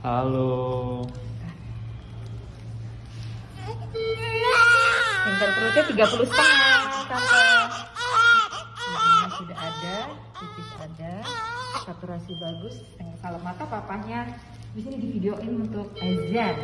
Halo. Pintar perutnya 30 setengah sampai sudah ada, pipis ada, saturasi bagus. Kalau mata papanya di sini divideoin untuk azan.